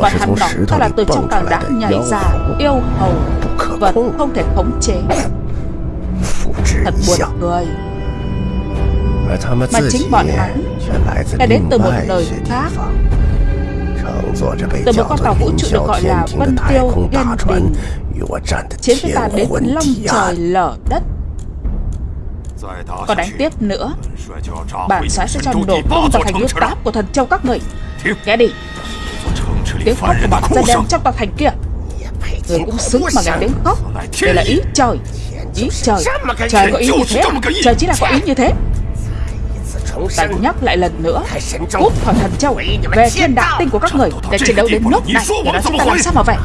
và hắn đó là từ trong tảng đá nhảy ra yêu hầu vật không thể khống chế thật buồn cười mà chính bọn hắn đã đến từ một nơi khác từ một con tàu vũ trụ được gọi là Vân Tiêu Yên Bình Chiến với ta đến long trời lở đất Còn đánh tiếp nữa Bản xoáy sẽ cho nổ tung vào thành huyết táp của thần châu các người Nghe đi Tiếng khóc của bọn gia đem trong tòa thành kia. Người cũng xứng mà nghe tiếng khóc. Đây là ý trời Ý trời. Trời có ý như thế à? Trời chỉ là có ý như thế. Ta nhắc lại lần nữa. Cút khỏi thần châu Về thiên đạo tinh của các người Để chiến đấu đến nước này. Để nói chúng ta làm sao mà vậy?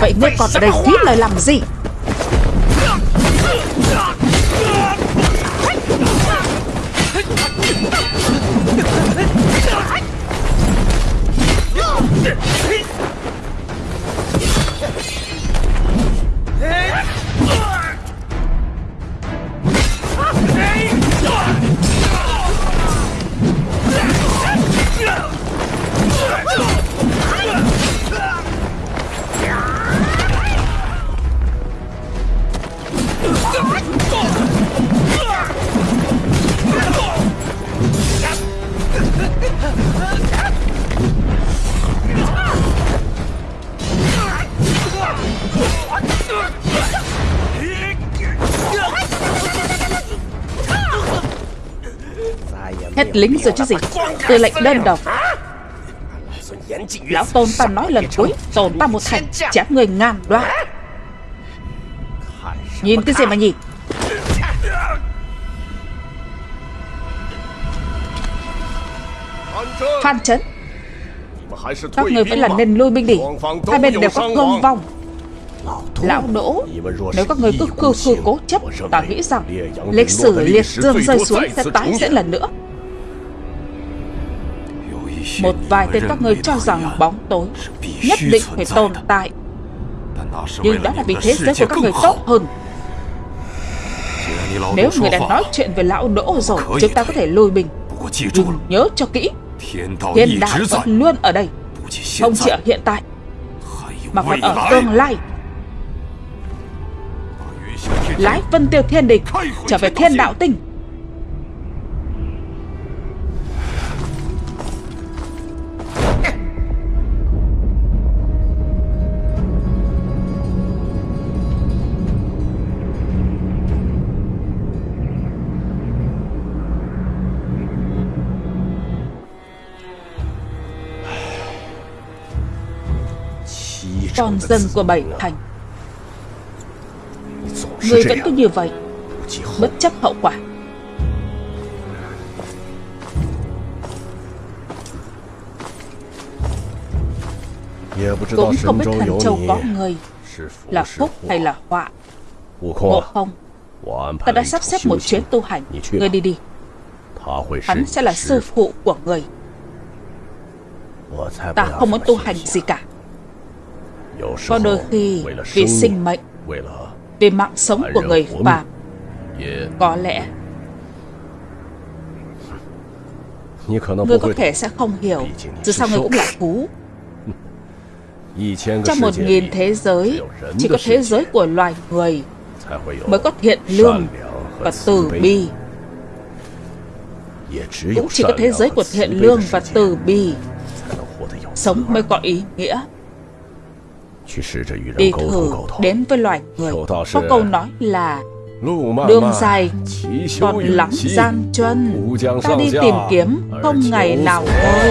Vậy ngươi còn ở đây phí lời làm gì? え Hết lính rồi chứ gì Tư lệnh đơn độc. Lão Tôn ta nói lần cuối tôn ta một thành chém người ngàn đoạn Nhìn cái gì mà nhìn Phan Chấn, Các người vẫn là nên lui binh đi. Hai bên đều có thương vong. Lão Đỗ. Nếu các người cứ khư khư cố chấp Ta nghĩ rằng Lịch sử liệt dương rơi xuống sẽ tái diễn lần nữa. Một vài tên các ngươi cho rằng bóng tối Nhất định phải tồn tại. Nhưng đó là vì thế giới của các người tốt hơn. Nếu người đã nói chuyện về lão đỗ rồi, Chúng ta có thể lùi mình. Nhưng nhớ cho kỹ, Thiên đạo vẫn luôn ở đây, Không chỉ ở hiện tại, Mà còn ở tương lai. Lái vân tiêu thiên địch Trở về thiên đạo tinh. con dân của bảy thành. Người vẫn cứ như vậy Bất chấp hậu quả. Cũng không biết thành Châu có người Là phúc hay là họa? Ngộ không? Ta đã sắp xếp một chuyến tu hành. Ngươi đi đi. Hắn sẽ là sư phụ. của người. Ta không muốn tu hành gì cả. Có đôi khi vì sinh mệnh, Vì mạng sống của người Pháp Có lẽ Ngươi có thể sẽ không hiểu Dù sao ngươi cũng là cú Trong một nghìn thế giới, Chỉ có thế giới của loài người Mới có thiện lương và từ bi. Cũng chỉ có thế giới của thiện lương và từ bi. Sống mới có ý nghĩa. Đi thử đến với loài người. Có câu nói là Đường dài còn lắm gian chân. Ta đi tìm kiếm không ngày nào thôi.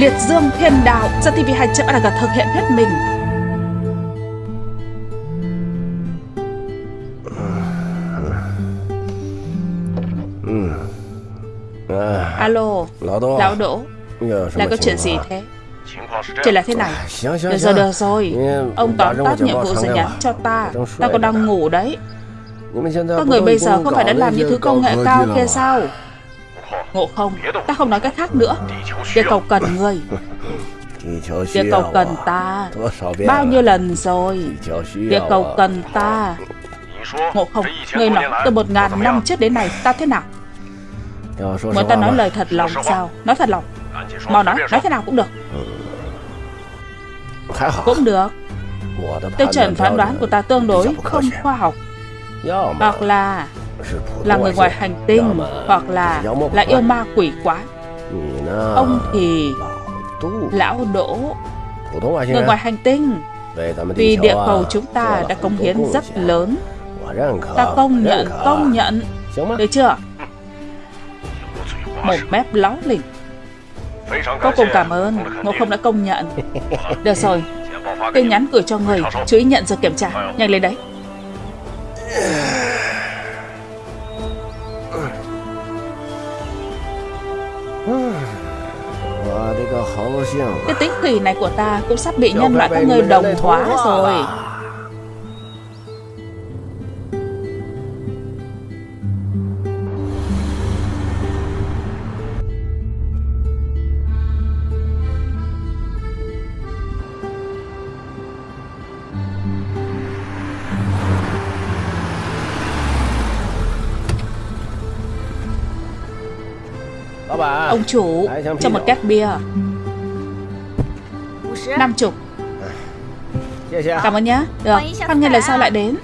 Liệt Dương Thiên Đạo do TV2 chợ đã thực hiện hết mình. Alo, lão Đỗ, là có chuyện gì thế? Chuyện là thế này.Được rồi, được rồi. Ông tóm tắt nhiệm vụ rồi nhắn cho ta. Ta còn đang ngủ đấy. Các người bây giờ không phải đã làm những thứ công nghệ cao kia sao? Ngộ không, không nói cách khác nữa. Địa cầu cần người, địa cầu cần ta. Bao nhiêu lần rồi, địa cầu cần ta. Ngộ không, người nói từ một ngàn năm trước đến nay ta thế nào? Muốn ta nói lời thật lòng sao? Nói thật lòng. Mau nói, nói thế nào cũng được. Cũng được. Tiêu chuẩn phán đoán của ta tương đối không khoa học. Hoặc là là người ngoài hành tinh Hoặc là là yêu ma quỷ quái. Ông thì Lão Đỗ. Người ngoài hành tinh. Vì địa cầu chúng ta đã cống hiến rất lớn. Ta công nhận, công nhận. Được chưa? Một mép láo lỉnh. Vô cùng cảm ơn Ngộ không đã công nhận. Được rồi. Tin nhắn gửi cho người Chú ý nhận rồi kiểm tra. Nhanh lên đấy Cái tính kỳ này của ta cũng sắp bị nhân loại các người đồng hóa rồi. Ông chủ Cho một két bia năm chục. Dạ, dạ. Cảm ơn nhá. Được, con nghe lời sao lại đến.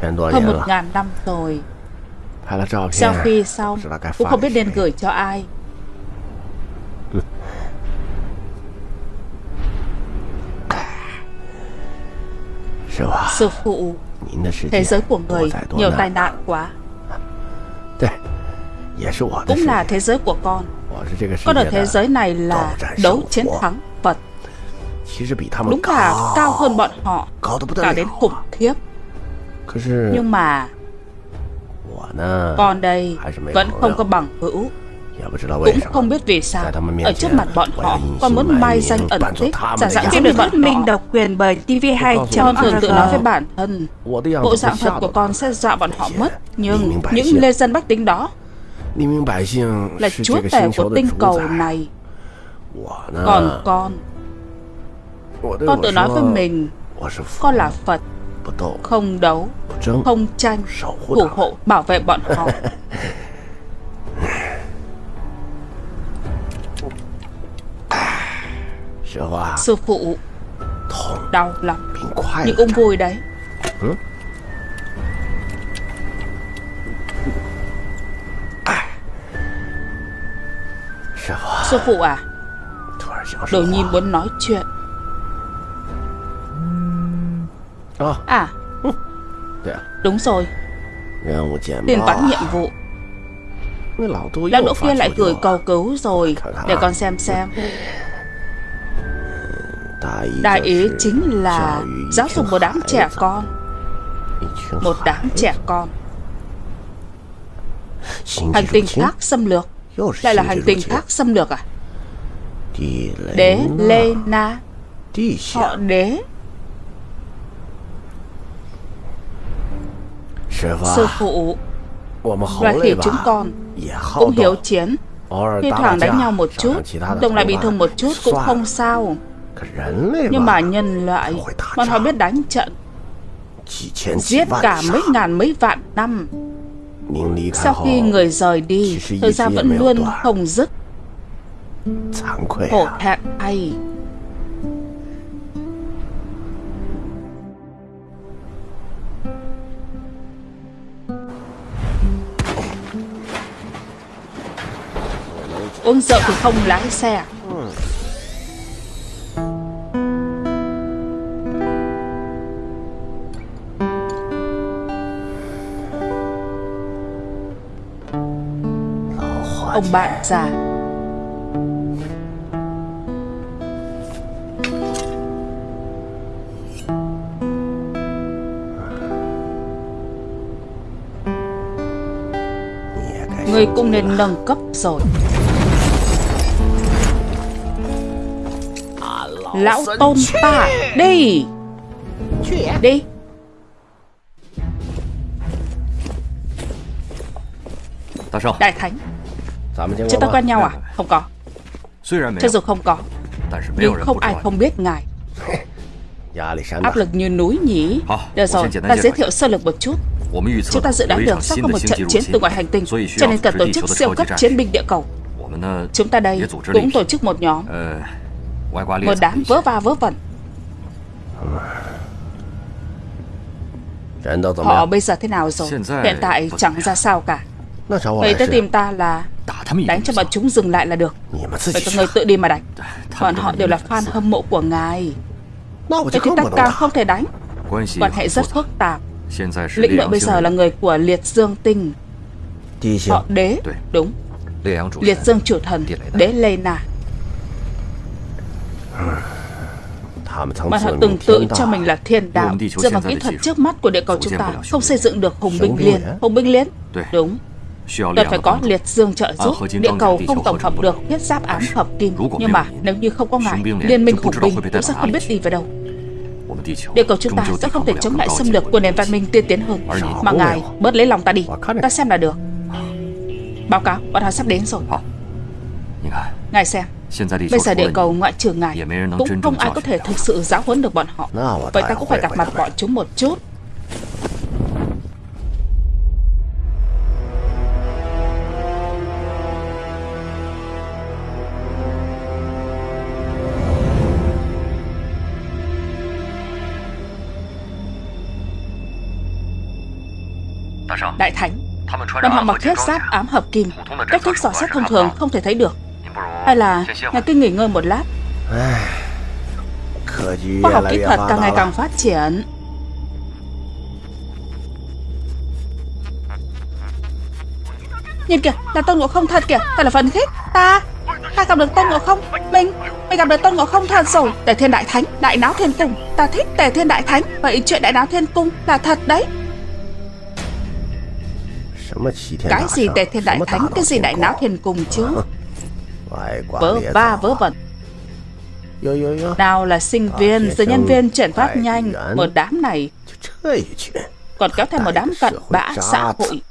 hơn một ngàn năm rồi. Sau khi xong cũng không biết nên gửi cho ai. Sư phụ thế giới của người nhiều tai nạn quá. Cũng là thế giới của con. Con ở thế giới này là đấu chiến thắng vật. Đúng là cao hơn bọn họ cao đến khủng khiếp. Nhưng mà Con đây vẫn không có bằng hữu. cũng không biết vì sao. Ở trước mặt bọn họ Con muốn mai danh ẩn tích. Giả dạng kiếm được thuyết minh độc quyền bởi TV2 Con thường tự nói với bản thân. Bộ dạng thật của con sẽ dọa bọn họ mất Nhưng những lê dân bách tính đó Là chúa tể của tinh cầu này. Còn con. Con tự nói với mình Con là Phật không đấu, không tranh, thủ hộ, bảo vệ bọn họ. Sư phụ Đau lắm Nhưng ông vui đấy. Sư phụ à Đồ nhiên muốn nói chuyện. À. Đúng rồi. Tiền bắn nhiệm vụ. Lão đỗ kia lại gửi cầu cứu rồi. Để con xem xem. Đại ý chính là Giáo dục một đám trẻ con. Một đám trẻ con. Hành tinh khác xâm lược. Lại là hành tinh khác xâm lược à? Đế Lê Na. Họ đế Sư phụ Loài khỉ chúng con Cũng hiếu chiến Thi thoảng đánh nhau một chút Đồng lại bị thương một chút cũng không sao. Nhưng mà nhân loại Bọn họ biết đánh trận Giết cả mấy ngàn mấy vạn năm. Sau khi người rời đi Thời gian vẫn luôn không dứt. Hổ thẹn thay Con sợ thì không lái xe. Ông bạn già. Người cũng nên nâng cấp rồi. Lão tôn ta Đi. Đi. Đại Thánh. Chúng ta quen nhau à? Không có. Cho dù không? có Nhưng không ai không biết ngài. Áp lực như núi nhỉ? Được rồi, ta giới thiệu sơ lược một chút. Chúng ta dự đoán được sắp có một trận chiến từ ngoài hành tinh Cho nên cần tổ chức siêu cấp chiến binh địa cầu. Chúng ta đây cũng tổ chức một nhóm một đám vớ va vớ vẩn. Họ bây giờ thế nào rồi? Hiện tại chẳng ra sao cả. Vậy tới tìm ta là Đánh cho bọn chúng dừng lại là được. Vậy các người tự đi mà đánh. Bọn họ đều là fan hâm mộ của ngài. Vậy thì ta càng không thể đánh. Quan hệ rất phức tạp. Lĩnh đội bây giờ là người của Liệt Dương Tinh. Họ đế. Đúng. Liệt Dương chủ thần Đế Lê Na mà họ từng tự cho mình là thiên đạo Dựa vào kỹ thuật trước mắt của địa cầu chúng ta Không xây dựng được hùng binh liên Hùng binh liên. Đúng. Cần phải có liệt dương trợ giúp. Địa cầu không tổng hợp được huyết giáp ám hợp kim. Nhưng mà nếu như không có ngài Liên minh hùng binh cũng sẽ không biết đi về đâu. Địa cầu chúng ta sẽ không thể chống lại xâm lược của nền văn minh tiên tiến hơn. Mà ngài bớt lấy lòng ta đi. Ta xem là được. Báo cáo, bọn họ sắp đến rồi. Ngài xem Bây giờ địa cầu ngoại trừ ngài Cũng không ai có thể thực sự giáo huấn được bọn họ. Vậy ta cũng phải gặp mặt bọn chúng một chút. Đại Thánh Bọn họ mặc thiết giáp ám hợp kim. Cách thức dò xét thông thường không thể thấy được hay là ngài cứ nghỉ ngơi một lát. Khoa học kỹ thuật càng ngày càng phát triển. Nhìn kìa, là Tôn Ngộ Không thật kìa Thật là phấn khích. Ta, ta gặp được Tôn Ngộ Không. Mình, mình gặp được Tôn Ngộ Không thật rồi. Tề Thiên Đại Thánh, Đại Náo Thiên Cung. Ta thích Tề Thiên Đại Thánh Vậy chuyện Đại Náo Thiên Cung là thật đấy. Cái gì Tề Thiên Đại Thánh? Cái gì Đại Náo Thiên Cung chứ? Vớ va vớ vẩn. Nào là sinh viên Rồi nhân viên chuyển phát nhanh Một đám này. Còn kéo theo một đám cận bã xã hội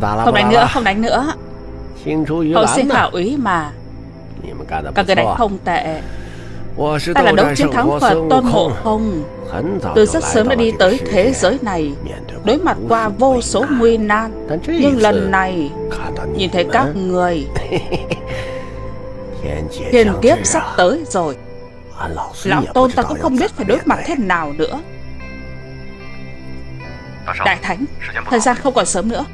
Không đánh nữa, không đánh nữa. Hậu sinh khảo úy mà. Các người đánh không tệ. Ta là đấu chiến thắng Phật Tôn Ngộ Không? Từ rất sớm đã đi tới thế giới này. Đối mặt qua vô số nguy nan. Nhưng lần này Nhìn thấy các người. Thiên kiếp sắp tới rồi. Lão Tôn ta cũng không biết phải đối mặt thế nào nữa. Đại Thánh Thời gian không còn sớm nữa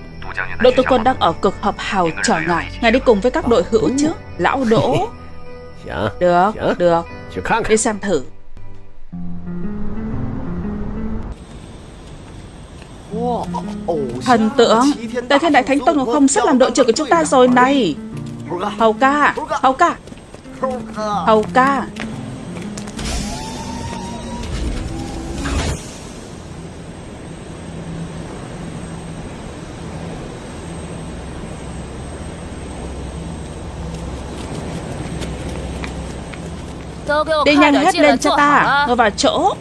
Đội tư quân đang ở cực hợp hào chờ ngài Ngài đi cùng với các đội hữu chứ Lão Đỗ. Được, được. Đi xem thử. Thần tượng Đại thiên đại thánh Tôn Ngọc Không sắp làm đội trưởng của chúng ta rồi này. Hầu ca Hầu ca. Hầu ca Đi nhanh hết lên cho ta. Ngồi vào chỗ.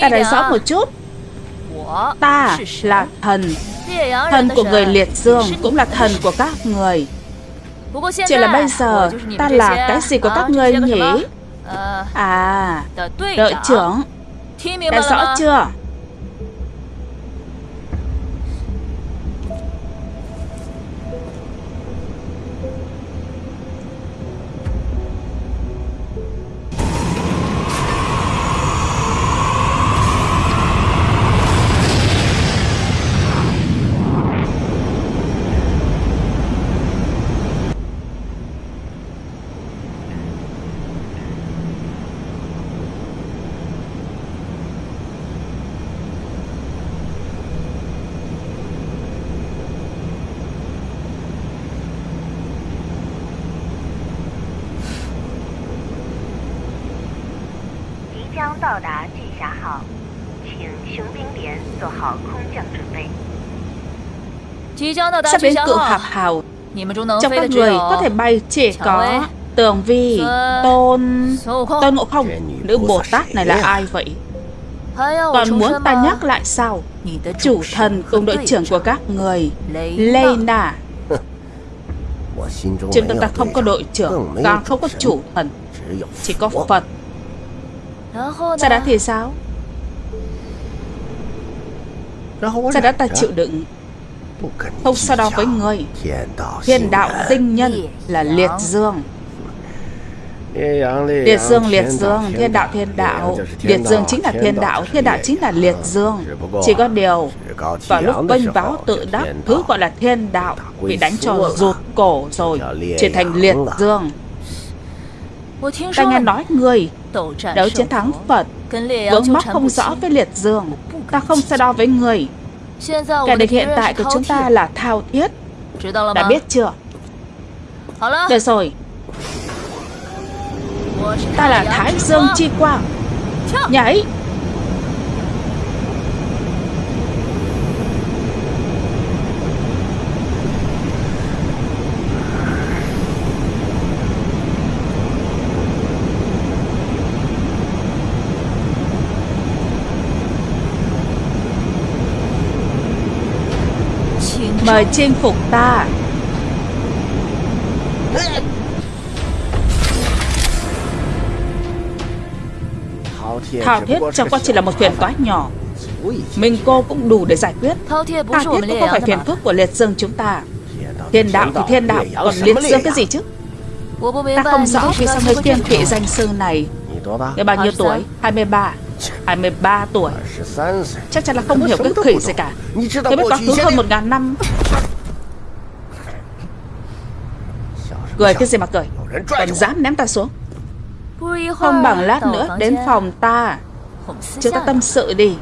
Ta nói rõ một chút. Ta là thần. Thần của người liệt dương Cũng là thần của các người. Chỉ là bây giờ Ta là cái gì của các người nhỉ? À Đội trưởng. Đã rõ chưa Sắp đến cự hạp hào Trong các người có thể bay chỉ có Tường Vi, Tôn, Tôn Ngộ Không Nữ Bồ Tát này là ai vậy? Còn muốn ta nhắc lại sao? Chủ thần cùng đội trưởng của các người Lê Na Trên tâm ta không có đội trưởng Càng không có chủ thần Chỉ có Phật. Sau đó thì sao? Sau đó ta chịu đựng không so đo với người. Thiên đạo tinh nhân là liệt dương. Liệt dương, liệt dương, thiên đạo, thiên đạo. Liệt dương chính là thiên đạo, thiên đạo chính là liệt dương. Chỉ có điều Vào lúc bênh báo tự đắc Thứ gọi là thiên đạo Bị đánh cho rụt cổ rồi Chuyển thành liệt dương. Ta nghe nói người Đấu chiến thắng Phật Vướng mắc không rõ với liệt dương. Ta không so đo với người. Kẻ địch hiện tại của chúng ta là Thao Thiết. Đã biết chưa? Được rồi. Ta là Thái Dương Chi Quang. Nhảy Mời chinh phục ta. Thao thiết chẳng qua chỉ là một phiền toái nhỏ. Mình cô cũng đủ để giải quyết. Thao thiết cũng không phải phiền phức của liệt dương chúng ta. Thiên đạo thì thiên đạo Còn liệt dương cái gì chứ? Ta không rõ vì sao người kiêng kỵ danh sư này. Người bao nhiêu tuổi? 23 23 tuổi. Chắc chắn là không hiểu cái khỉ gì cả. Thế biết quá khứ hơn một ngàn năm. Cười cái gì mà cười? Còn dám ném ta xuống. Không bằng lát nữa đến phòng ta. Chúng ta tâm sự đi.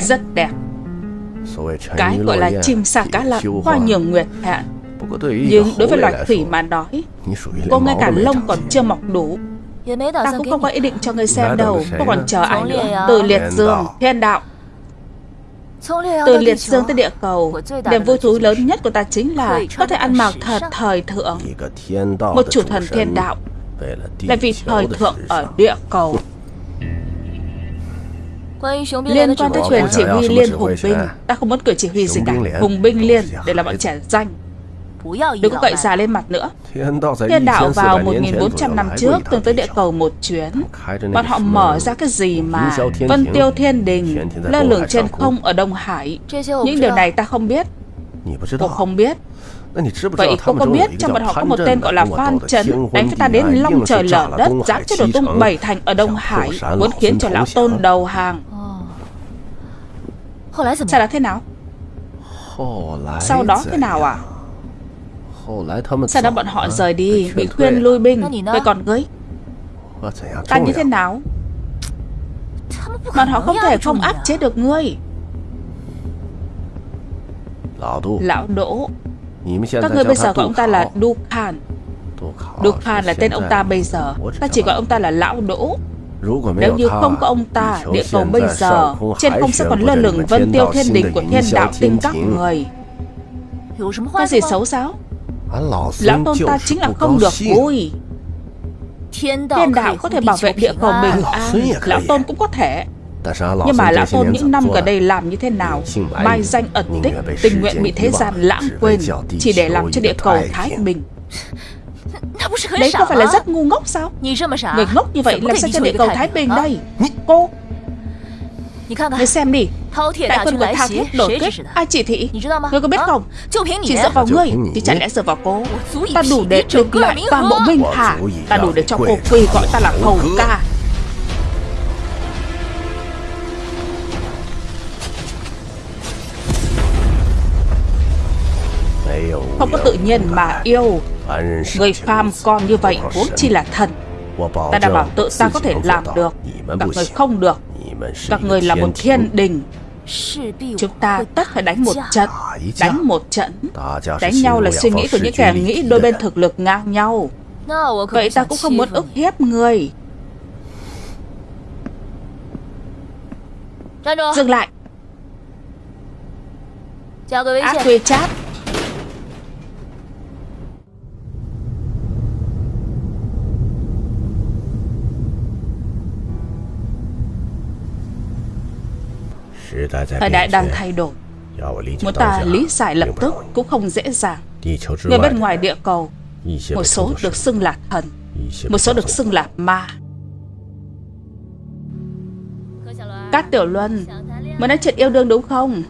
Rất đẹp. Cái gọi là chim sa cá lặn Qua nhiều nguyệt hạn Nhưng đối với loài khỉ mà nói Cô ngay cả lông còn chưa mọc đủ. Ta cũng không có ý định cho người xem đâu. Cô còn chờ ai nữa. Từ liệt dương, thiên đạo. Từ liệt dương tới địa cầu. Niềm vui thú lớn nhất của ta chính là Có thể ăn mặc thật thời thượng. Một chủ thần thiên đạo. Là vì thời thượng ở địa cầu Liên quan tới quyền chỉ huy liên hùng binh. Ta không muốn quyền chỉ huy gì cả. Hùng binh liên để làm bọn trẻ danh. Đừng có cậy già lên mặt nữa. Thiên đạo vào 1.400 năm trước từng tới địa cầu một chuyến. Bọn họ mở ra cái gì mà Vân tiêu thiên đình Lơ lửng trên không ở Đông Hải? Những điều này ta không biết. Cô không biết. Vậy cô có biết trong bọn họ có một tên gọi là Phan Trấn Đánh với ta đến long trời lở đất Dám cho đổ tung bảy thành ở Đông Hải Muốn khiến cho lão tôn đầu hàng Sau đó thế nào? Sau đó thế nào à? sau đó bọn họ rời đi Bị khuyên lui binh Vậy còn ngươi Ta như thế nào? Bọn họ không thể không áp chế được ngươi. Lão Đỗ. Các ngươi bây giờ gọi ông ta là Du Khan Du Khan là tên ông ta bây giờ. Ta chỉ gọi ông ta là Lão Đỗ nếu như không có ông ta, địa cầu bây giờ Trên không sẽ còn lơ lửng vân tiêu thiên đình của thiên đạo tinh các người. Có gì xấu sao? Lão tôn ta chính là không được vui. Thiên đạo có thể bảo vệ địa cầu bình an. Lão tôn cũng có thể. Nhưng mà lão tôn những năm gần đây làm như thế nào? Mai danh ẩn tích Tình nguyện bị thế gian lãng quên Chỉ để làm cho địa cầu thái bình Đấy có phải là rất ngu ngốc sao? Người ngốc như vậy làm sao cho địa cầu thái bình đây? Cô! Người xem đi. Đại quân của Thao Thiết đột kích. Ai chỉ thị? Ngươi có biết không? Chỉ dựa vào ngươi Thì chẳng lẽ dựa vào cô? Ta đủ để được lại toàn bộ Minh Hà Ta đủ để cho cô quỳ gọi ta là hầu ca Không có tự nhiên mà yêu. Người phàm con như vậy huống chi là thần. Ta đảm bảo tự ta có thể làm được. Các người không được. Các người là một thiên đình. Chúng ta tất phải đánh một trận. Đánh một trận. Đánh nhau là suy nghĩ của những kẻ nghĩ đôi bên thực lực ngang nhau. Vậy ta cũng không muốn ức hiếp người. Dừng lại. Ác quy chat Thời đại đang thay đổi. Muốn ta lý giải lập tức cũng không dễ dàng. Người bên ngoài địa cầu Một số được xưng là thần Một số được xưng là ma. Cát Tiểu Luân Muốn nói chuyện yêu đương đúng không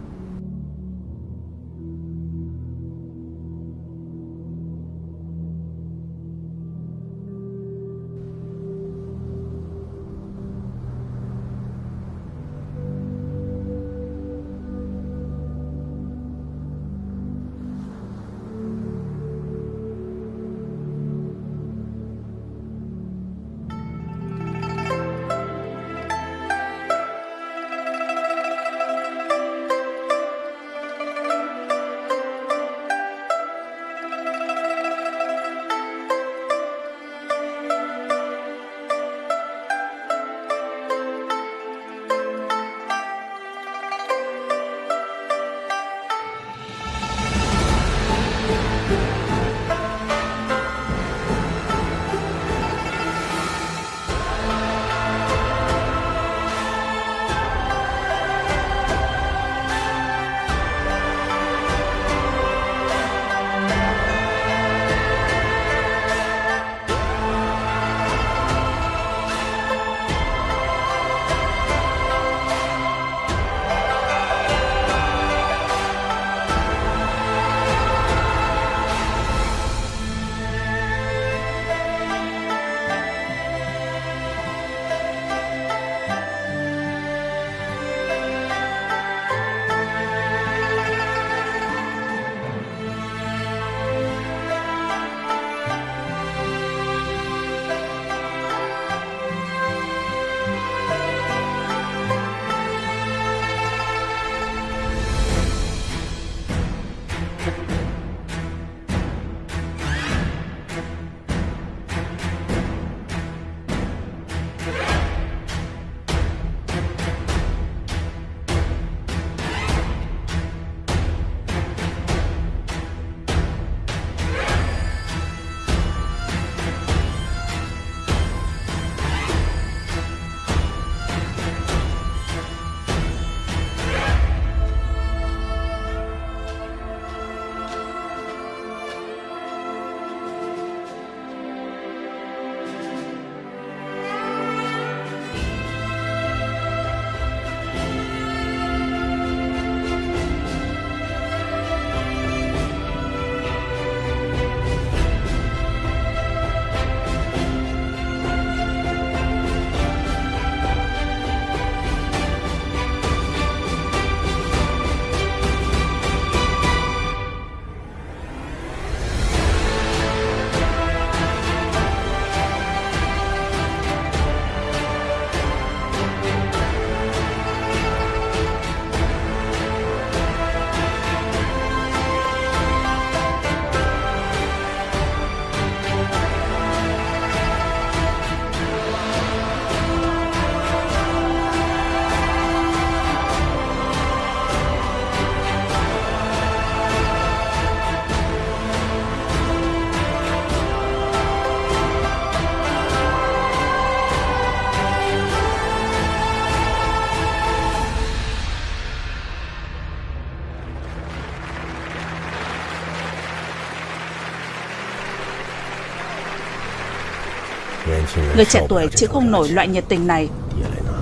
Người trẻ tuổi chịu không nổi loại nhiệt tình này.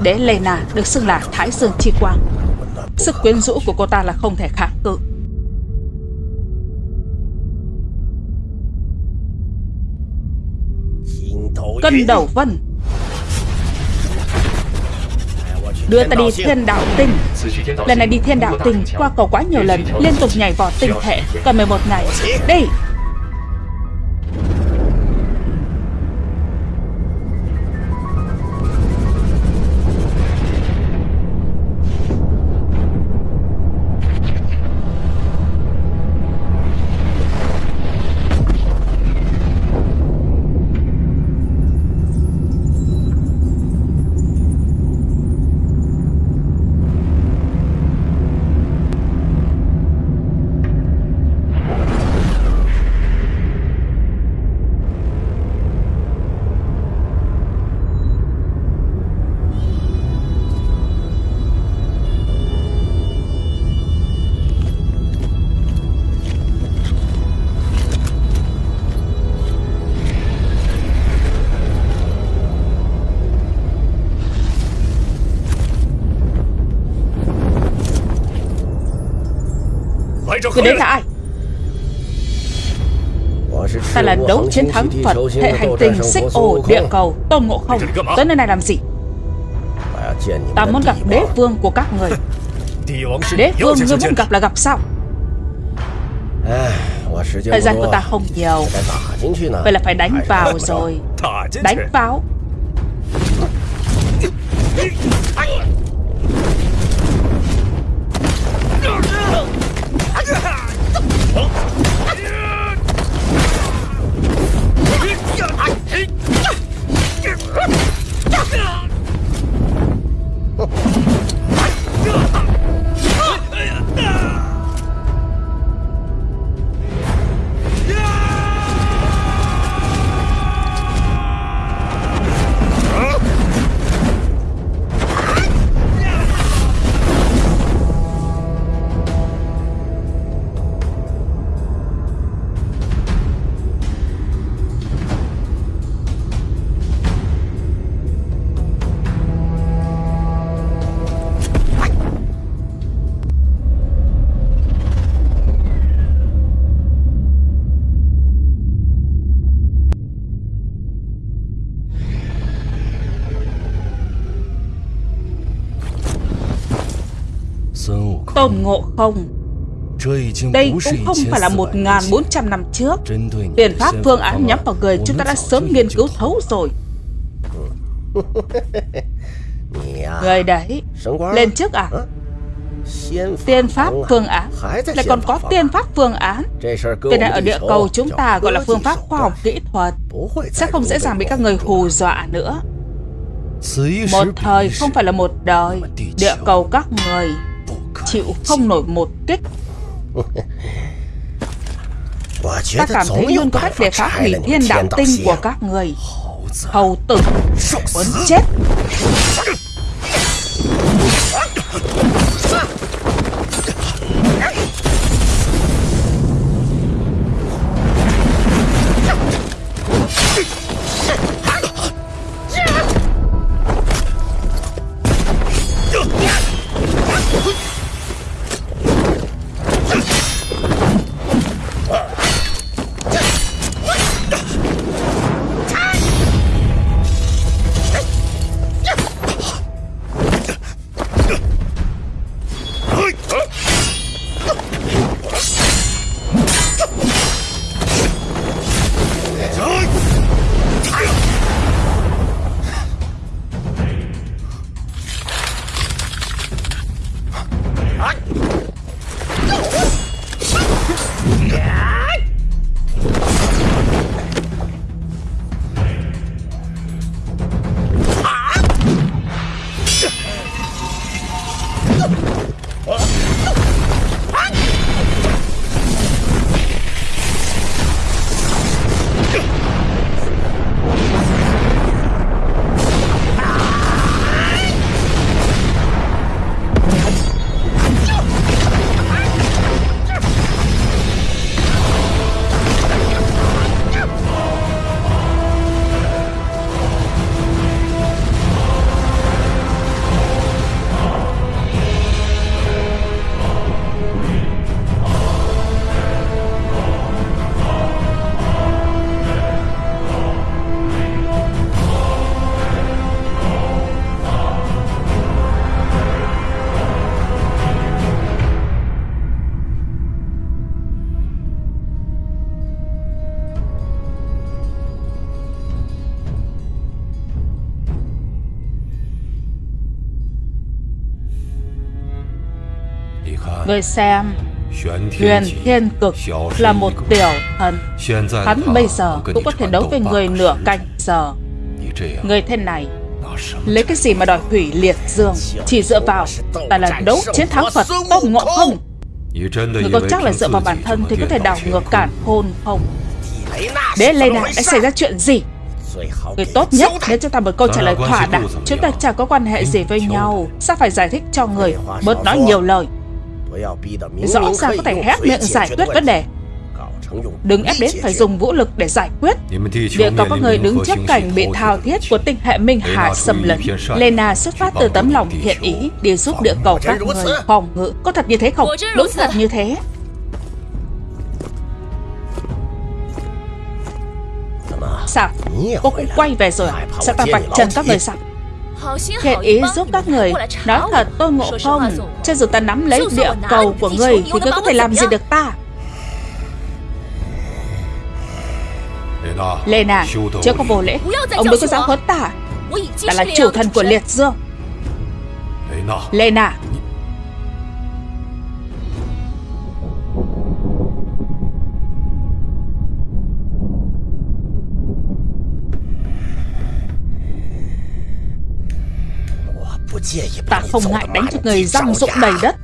Đế Lena được xưng là Thái Dương Chi Quang. Sức quyến rũ của cô ta là không thể kháng cự. Cân đầu vân. Đưa ta đi thiên đạo tinh. Lần này đi thiên đạo tinh Qua cầu quá nhiều lần, Liên tục nhảy vọt tinh thể. Cần 11 ngày. Đi Người đến là ai? Ta là đấu chiến thắng Phật Hệ hành tinh xích ổ địa cầu Tôn Ngộ Không. Tới nơi này làm gì? Ta muốn gặp đế vương của các người. Đế vương ngươi muốn gặp là gặp sao? Thời gian của ta không nhiều. Vậy là phải đánh vào rồi. Đánh vào Không? Đây cũng không phải là 1.400 năm trước. Tiền pháp phương án nhắm vào người chúng ta đã sớm nghiên cứu thấu rồi. Người đấy Lên trước à? Tiên pháp phương án. Lại còn có tiên pháp phương án. Cái này ở địa cầu chúng ta gọi là phương pháp khoa học kỹ thuật. Sẽ không dễ dàng bị các người hù dọa nữa. Một thời không phải là một đời. Địa cầu các người chịu không nổi một kích. Ta cảm thấy luôn có cách để phá hủy thiên đạo tinh của các người. Hầu tử. Muốn chết Người xem. Huyền Thiên Cực là một tiểu thần. Hắn bây giờ cũng có thể đấu với người nửa canh giờ. Người thế này, Lấy cái gì mà đòi hủy liệt dương? Chỉ dựa vào Tại là đấu chiến thắng Phật Tôn Ngộ Không? Người có chắc là dựa vào bản thân Thì có thể đảo ngược cản hôn không? Đế Lena đã xảy ra chuyện gì? Người tốt nhất nếu cho ta một câu trả lời thỏa đáng. Chúng ta chẳng có quan hệ gì với nhau. Sao phải giải thích cho người? Bớt nói nhiều lời. Rõ ràng có thể hét miệng giải quyết vấn đề。Đừng ép đến phải dùng vũ lực để giải quyết. Địa cầu có người đứng trước cảnh bị thao thiết của tinh hệ Minh Hà xâm lấn. Lena xuất phát từ tấm lòng thiện ý Đi giúp địa cầu các người phòng ngự. Có thật như thế không? Đúng thật như thế. Sao? Cô cũng quay về rồi. Sao ta vạch trần các người sao? Thiện ý giúp các người. Nói thật tôi ngộ không. Cho dù ta nắm lấy địa cầu của người Thì ngươi có thể làm gì được ta? Lena Chưa có vô lễ. Ông đừng có dám huấn ta Ta là chủ thần của liệt dương. Lena Ta không ngại đánh cho người răng rụng đầy đất.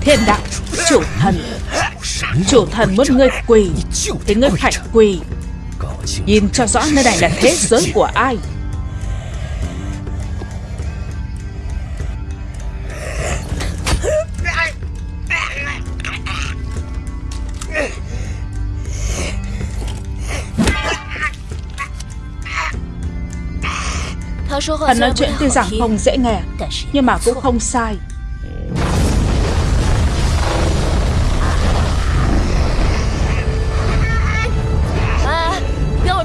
Thiên đạo, Chủ thần. Chủ thần muốn ngươi quỳ, Thì ngươi phải quỳ. Nhìn cho rõ nơi này là thế giới của ai. Hắn nói chuyện tuy rằng không dễ nghe Nhưng mà cũng không sai.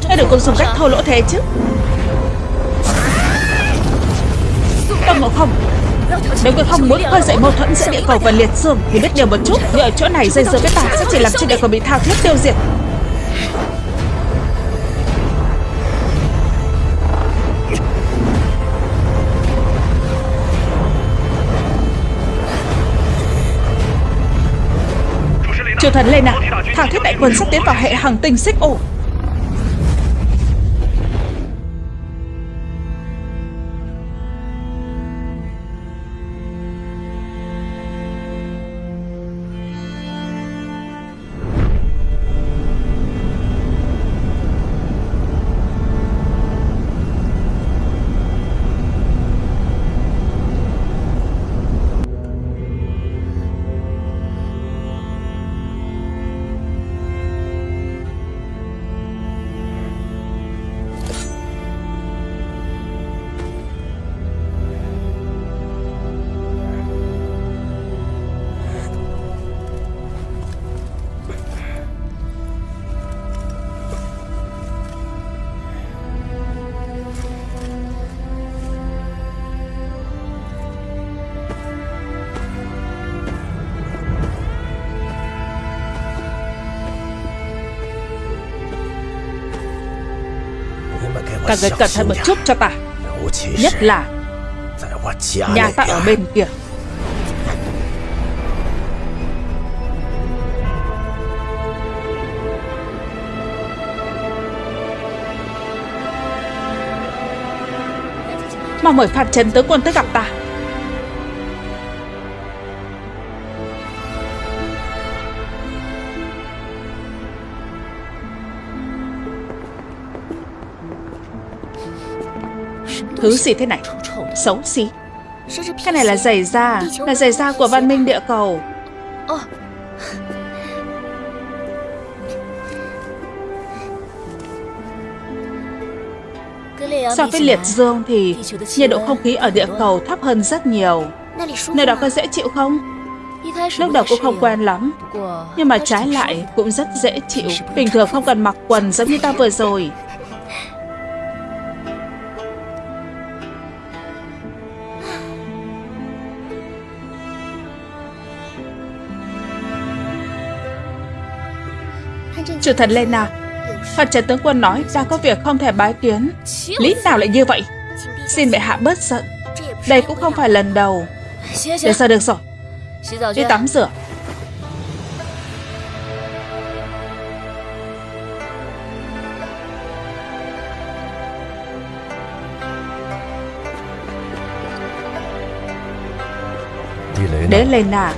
Hãy đừng có dùng cách thô lỗ thế chứ? Tông Ngộ Không Nếu ngươi không muốn khơi dậy mâu thuẫn giữa địa cầu và liệt dương Thì biết điều một chút. Như ở chỗ này dây dưa với ta Sẽ chỉ làm cho địa cầu bị thao thiết tiêu diệt Triều thần lên nào Thảo thiết đại quân sắp tiến vào hệ hành tinh xích ổ. Cả người cẩn thận một chút cho ta. Nhất là Nhà ta ở bên kia. Mà mời Phạm Trần tướng quân tới gặp ta. Thứ gì thế này? Xấu xí. Cái này là giày da Là giày da của văn minh địa cầu. So với liệt dương thì nhiệt độ không khí ở địa cầu thấp hơn rất nhiều. Nơi đó có dễ chịu không? Lúc đầu cũng không quen lắm Nhưng mà trái lại cũng rất dễ chịu. Bình thường không cần mặc quần giống như ta vừa rồi Chủ thần Lena Phật trần tướng quân nói ra có việc không thể bái kiến. Lý nào lại như vậy? Xin bệ hạ bớt giận. Đây cũng không phải lần đầu. Được rồi được rồi? Đi tắm rửa. Đế Lena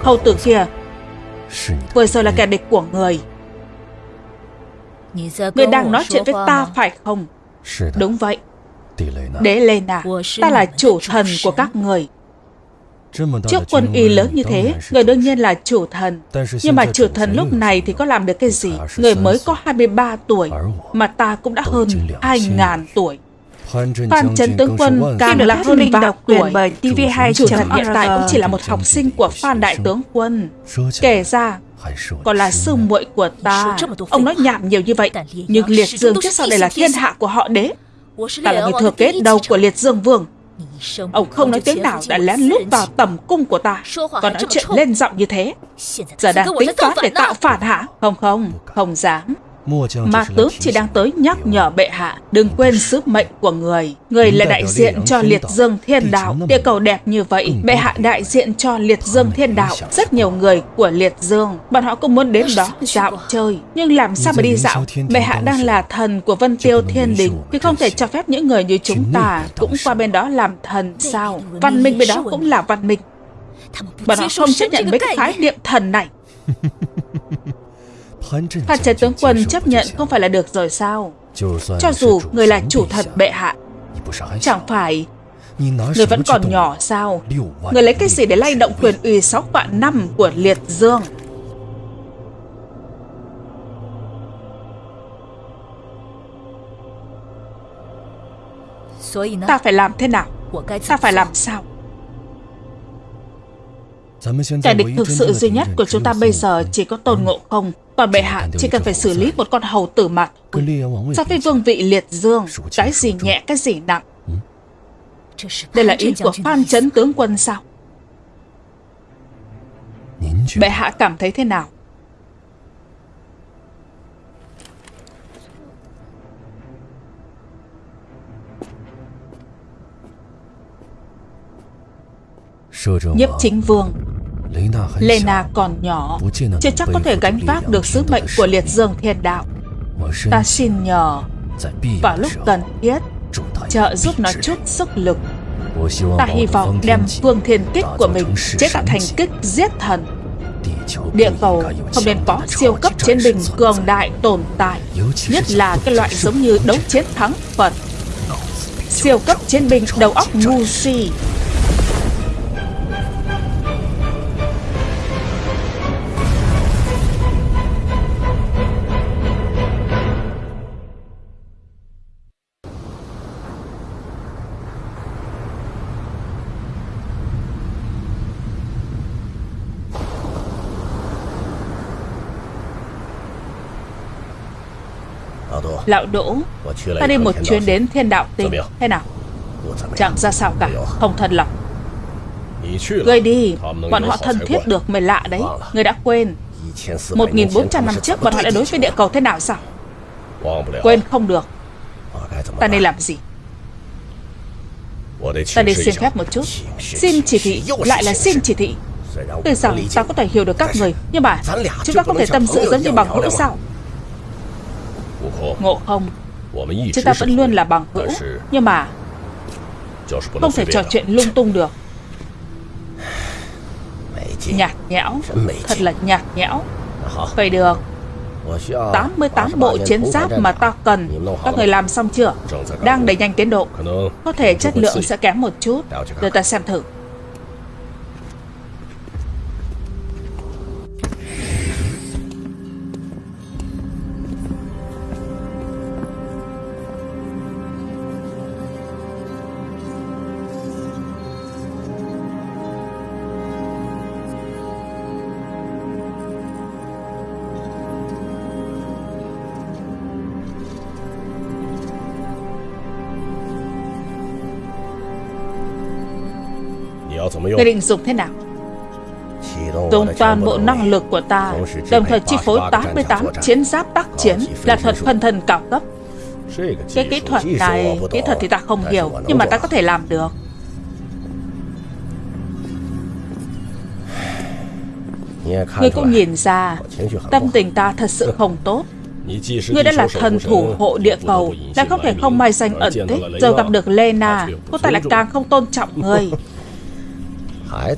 Hầu tử kia. Vừa rồi là kẻ địch của người Người đang nói chuyện với ta phải không? Đúng vậy. Đế Lena Ta là chủ thần của các người. Trước quân y lớn như thế Người đương nhiên là chủ thần. Nhưng mà chủ thần lúc này thì có làm được cái gì? Người mới có 23 tuổi Mà ta cũng đã hơn 2.000 tuổi. Phan Trấn Tướng Quân càng là hơn mình độc quyền bởi TV2 chủ thần hiện tại cũng chỉ là một học sinh của Phan Đại Tướng Quân. Kể ra, còn là sư muội của ta. Ông nói nhảm nhiều như vậy, nhưng Liệt Dương trước sau đây là thiên hạ của họ đế. Ta là người thừa kế đầu của Liệt Dương Vương. Ông không nói tiếng nào đã lén lút vào tầm cung của ta. Còn nói chuyện lên giọng như thế. Giờ đang tính toán để tạo phản hả Không không, không dám mà tướng chỉ đang tới nhắc nhở bệ hạ Đừng quên sứ mệnh của người. Người là đại diện cho liệt dương thiên đạo. Địa cầu đẹp như vậy Bệ hạ đại diện cho liệt dương thiên đạo. Rất nhiều người của liệt dương Bọn họ cũng muốn đến đó dạo chơi. Nhưng làm sao mà đi dạo? Bệ hạ đang là thần của vân tiêu thiên đình. Thì không thể cho phép những người như chúng ta Cũng qua bên đó làm thần sao? Văn minh bên đó cũng là văn minh. Bọn họ không chấp nhận với cái khái niệm thần này Phan Trần tướng quân chấp nhận không phải là được rồi sao? Cho dù người là chủ thần bệ hạ Chẳng phải Người vẫn còn nhỏ sao? Người lấy cái gì để lay động quyền uy 6 vạn năm của liệt dương? Ta phải làm thế nào? Ta phải làm sao? Kẻ địch thực sự duy nhất của chúng ta bây giờ chỉ có tôn ngộ không Còn bệ hạ chỉ cần phải xử lý một con hầu tử mặt So với vương vị liệt dương Cái gì nhẹ cái gì nặng? Đây là ý của Phan Trấn tướng quân sao? Bệ hạ cảm thấy thế nào? Nhiếp chính vương Lena còn nhỏ Chưa chắc có thể gánh vác được sứ mệnh của liệt dương thiên đạo。Ta xin nhờ Vào lúc cần thiết Trợ giúp nó chút sức lực。Ta hy vọng đem vương thiên kích của mình Chế tạo thành kích giết thần。Địa cầu không nên có siêu cấp chiến binh cường đại tồn tại Nhất là cái loại giống như đấu chiến thắng Phật. Siêu cấp chiến binh đầu óc ngu si Lão Đỗ. Ta đi một chuyến đến thiên đạo tinh Thế nào? Chẳng ra sao cả. Không thân lòng. Ngươi đi. Bọn họ thân thiết được mới lạ đấy. Ngươi đã quên. 1.400 năm trước bọn họ đã đối với địa cầu thế nào sao? Quên không được. Ta nên làm gì? Ta đi xin phép một chút. Xin chỉ thị Lại là xin chỉ thị. Tuy rằng ta có thể hiểu được các người. Nhưng mà chúng ta có thể tâm sự giống như bằng hữu sao Ngộ không? Chúng ta vẫn luôn là bằng hữu Nhưng mà Không thể trò chuyện lung tung được. Nhạt nhẽo Thật là nhạt nhẽo. Vậy được. 88 bộ chiến giáp mà ta cần. Các người làm xong chưa? Đang đẩy nhanh tiến độ. Có thể chất lượng sẽ kém một chút. Để ta xem thử Người định dùng thế nào? Dùng toàn bộ năng lực của ta Đồng thời chi phối 88 chiến giáp tác chiến Là thuật phân thân cao cấp. Cái kỹ thuật này, Kỹ thuật thì ta không hiểu, Nhưng mà ta có thể làm được. Ngươi cũng nhìn ra, Tâm tình ta thật sự không tốt. Ngươi đã là thần thủ hộ địa cầu, đã không thể không may danh ẩn tích. Giờ gặp được Lena, Cô ta lại càng không tôn trọng ngươi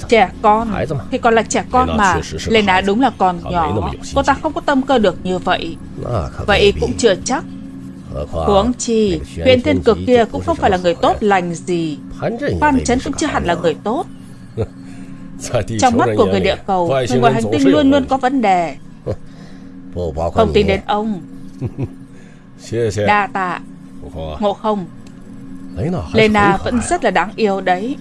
Trẻ con. Thì còn là trẻ con mà. Lena đúng là còn nhỏ. Cô ta không có tâm cơ được như vậy. Vậy cũng chưa chắc. Huống chi Huyện thiên cực kia cũng không phải là người tốt lành gì. Phan Trấn cũng chưa hẳn là người tốt. Trong mắt của người địa cầu Người ngoài hành tinh luôn luôn có vấn đề. Không tin đến ông. Đa tạ. Ngộ không? Lena vẫn rất là đáng yêu đấy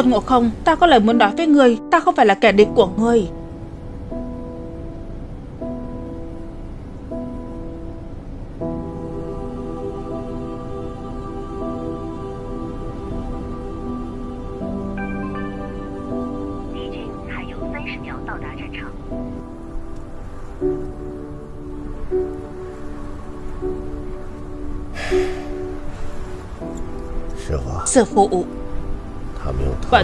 Tôn Ngộ Không, ta có lời muốn nói với ngươi, ta không phải là kẻ địch của ngươi.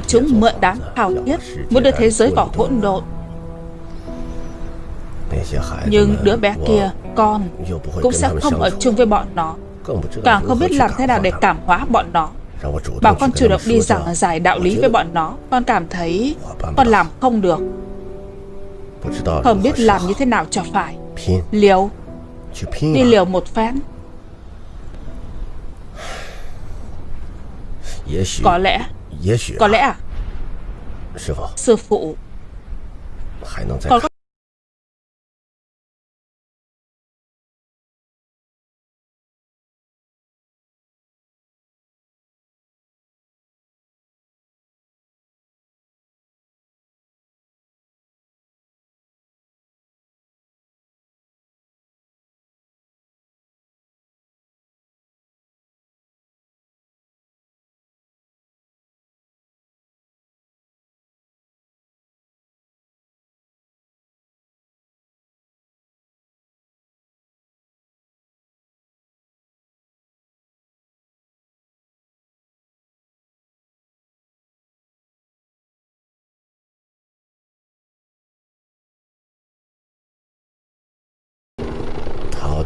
Chúng mượn đám hào thiết Muốn đưa thế giới vào hỗn độn. Nhưng đứa bé kia, Con, Cũng sẽ không ở chung với bọn nó. Càng không biết làm thế nào để cảm hóa bọn nó. Bảo con chủ động đi giảng giải đạo lý với bọn nó, Con cảm thấy Con làm không được. Không biết làm như thế nào cho phải. Liều. Đi liều một phen. Có lẽ có lẽ à Sư phụ Còn có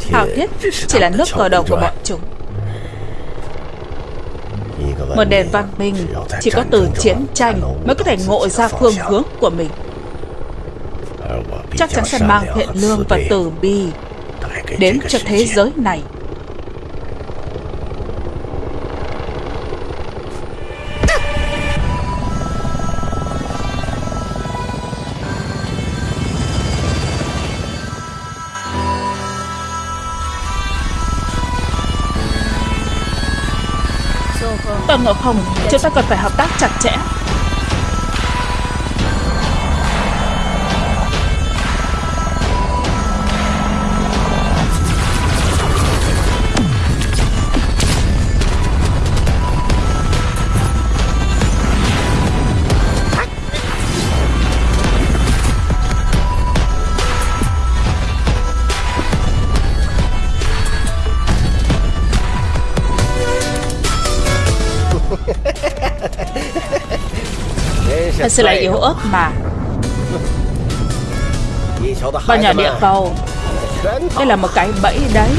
Thảo thiết chỉ là nước cờ đầu của bọn chúng. Một nền văn minh chỉ có từ chiến tranh mới có thể ngộ ra phương hướng của mình. Chắc chắn sẽ mang thiện lương và từ bi đến cho thế giới này Ngộ Không, chúng ta cần phải hợp tác chặt chẽ. Thật sự là yếu ớt mà. Bọn nhỏ địa cầu. Đây là một cái bẫy đấy.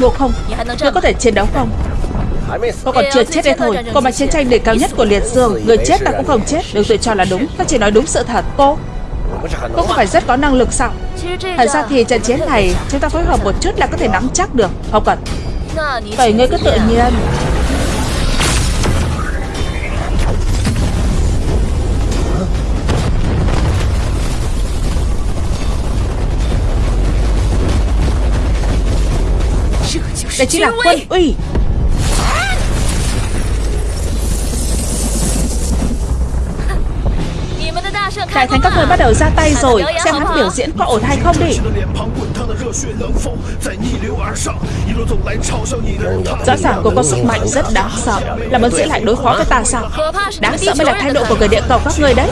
Ngộ không? Ngươi có thể chiến đấu không Cô còn chưa chết đây thôi. Cô mà chiến tranh đỉnh cao nhất của liệt dương Người chết ta cũng không chết Đừng tự cho là đúng. Ta chỉ nói đúng sự thật. Cô Cô không phải rất có năng lực sao? Thật ra thì trận chiến này Chúng ta phối hợp một chút là có thể nắm chắc được. Không cần Vậy ngươi cứ tự nhiên. Đây chính là quân uy Đại thánh các người bắt đầu ra tay rồi. Xem hắn biểu diễn có ổn hay không đi. Rõ ràng cô có sức mạnh rất đáng sợ. Là muốn diễn lại đối phó với ta sao? Đáng sợ mới là thái độ của người địa cầu các người đấy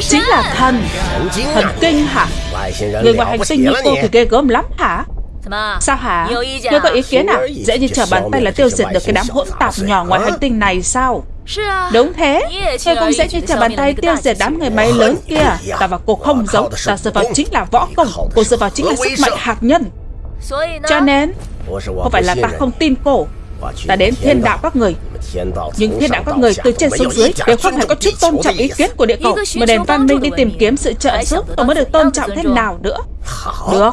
chính là thần. Thần kinh hả? Người ngoài hành tinh như cô thì ghê gớm lắm hả? Sao hả? Ngươi có ý kiến à? Dễ như trở bàn tay là tiêu diệt được cái đám hỗn tạp nhỏ ngoài hành tinh này sao? Đúng thế. Ngươi cũng dễ như trở bàn tay tiêu diệt đám người máy lớn kia. Ta và cô không giống Ta dựa vào chính là võ công. Cô dựa vào chính là sức mạnh hạt nhân. Cho nên Không phải là ta không tin cô Ta đến thiên đạo các người. Nhưng thiên đạo các người từ trên xuống dưới Đều không hề có chút tôn trọng ý kiến của địa cầu Mà đèn văn minh đi tìm kiếm sự trợ giúp Tôi mới được tôn trọng thế nào nữa. Được.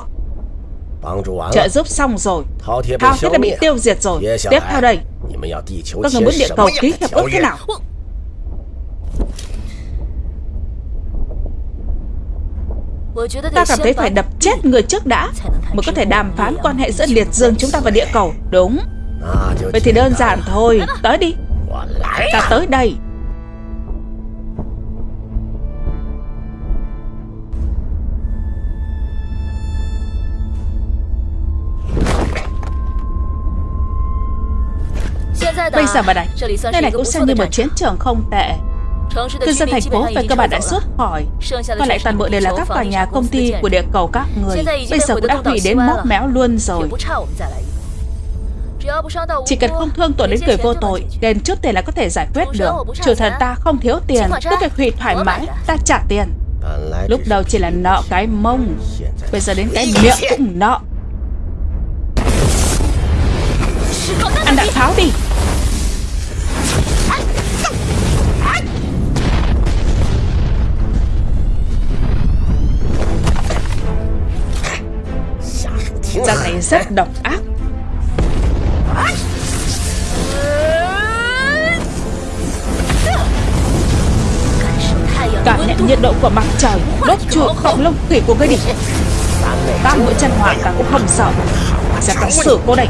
Trợ giúp xong rồi. Thao thiết đã bị tiêu diệt rồi. Tiếp theo đây. Các người muốn địa cầu ký hiệp ước thế nào? Ta cảm thấy phải đập chết người trước đã Mới có thể đàm phán quan hệ giữa liệt dương chúng ta và địa cầu. Đúng Vậy thì đơn giản thôi. Tới đi. Ta tới đây. Bây giờ bà này, Nơi này cũng xem như một chiến trường không tệ. Cư dân thành phố về cơ bản đã rút khỏi Còn lại toàn bộ đều là các tòa nhà công ty của địa cầu các người. Bây giờ cũng đã hủy đến móc méo luôn rồi chỉ cần không thương tổn đến người vô tội Đền trước tiền là có thể giải quyết được. Chủ thần ta không thiếu tiền Cứ việc hủy thoải mái Ta trả tiền. Lúc đầu chỉ là nợ cái mông Bây giờ đến cái miệng cũng nợ. Ăn đạn pháo đi. Ra này rất độc ác Cảm nhận nhiệt độ của mặt trời, Đốt trụ khổng lông khỉ của ngươi đi. Tam mũi chân hỏa ta cũng không sợ Sẽ có xử cô đây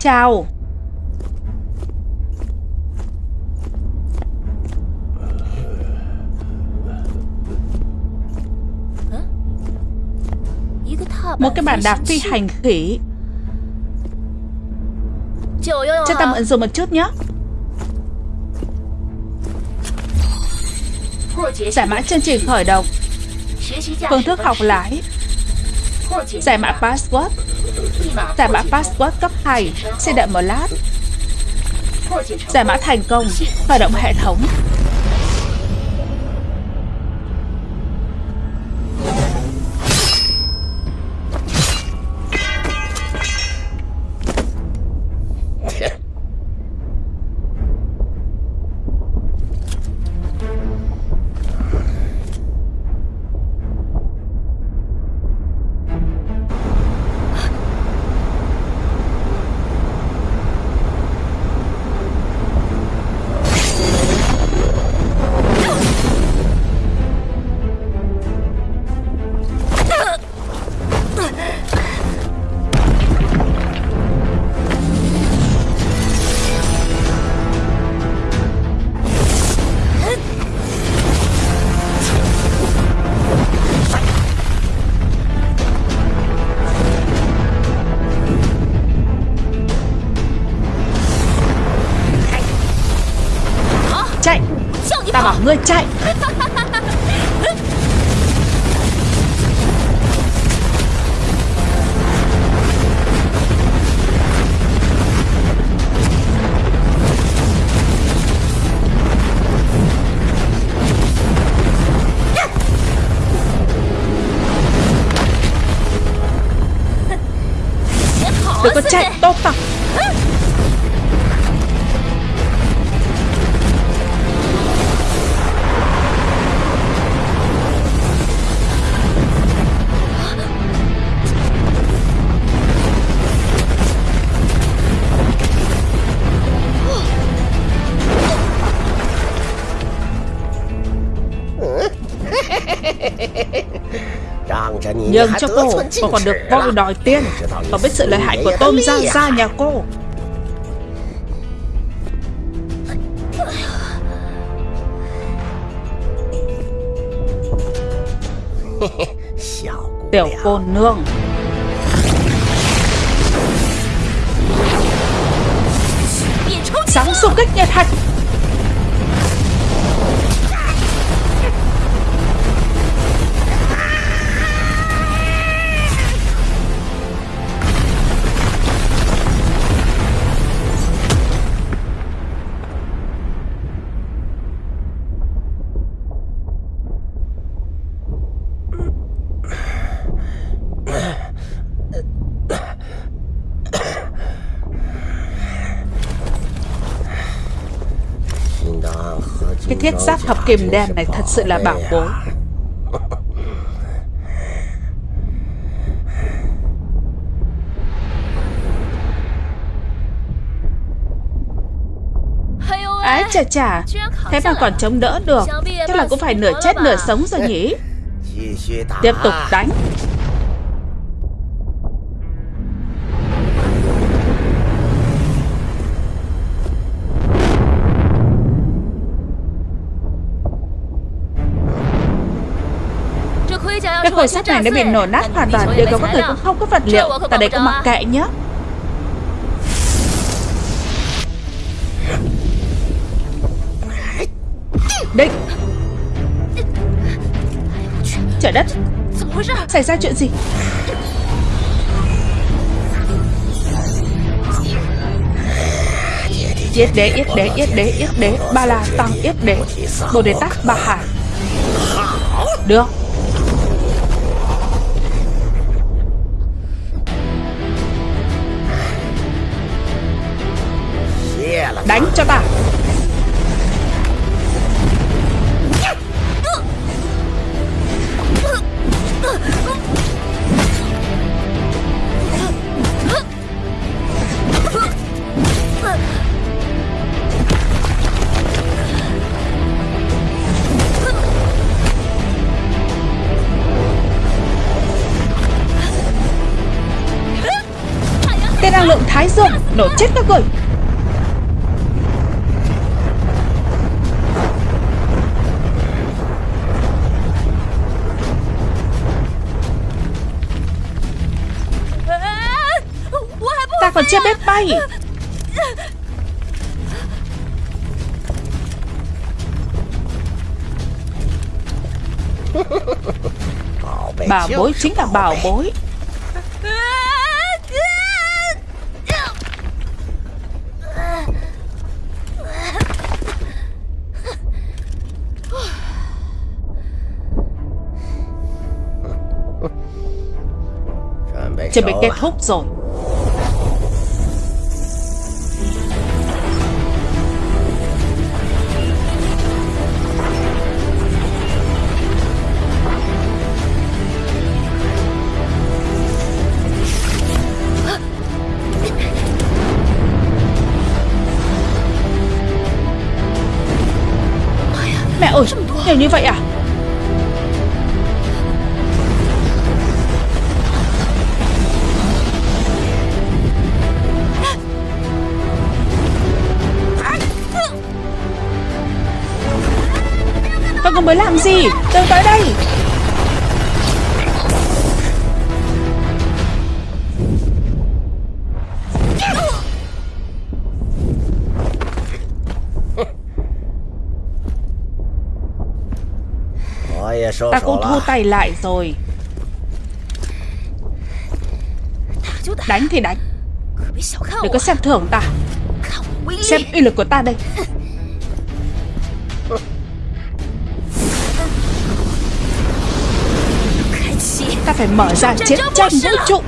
Chào. Một cái bàn đạp phi hành khỉ. Cho ta mượn dùng một chút nhé. Giải mã chương trình khởi động. Phương thức học lái. Giải mã password Giải mã password cấp 2 Xin đợi một lát. Giải mã thành công, Khởi động hệ thống. Người chạy. Nhưng cho cô Cô còn được voi đòi tiền. Cô biết sự lợi hại của tôm gia gia nhà cô. Tiểu cô nương. Sáng xung kích nhiệt hạch Thập kim đen này thật sự là bảo bối. Ái chà chà, Thế mà còn chống đỡ được. Chắc là cũng phải nửa chết nửa sống rồi nhỉ? Tiếp tục đánh. Khối sắt này đã bị nổ nát hoàn toàn Điều có các người cũng không có vật liệu. Tại đây có mặc kệ nhé Định Trời đất. Xảy ra chuyện gì? Yết đế, yết đế, yết đế, yết đế. Ba la tăng yết đế. Bồ đề tát ba hải Được Đánh cho ta. Tên năng lượng thái dương Nổ chết các người. Chưa biết bay. Bảo bối chính là bảo bối. Chuẩn bị kết thúc rồi nhiều như vậy à? Các con mới làm gì? Tôi tới đây. Ta cũng thu tay lại rồi. Đánh thì đánh. Đừng có xem thường ta. Xem uy lực của ta đây. Ta phải mở ra chiến tranh vũ trụ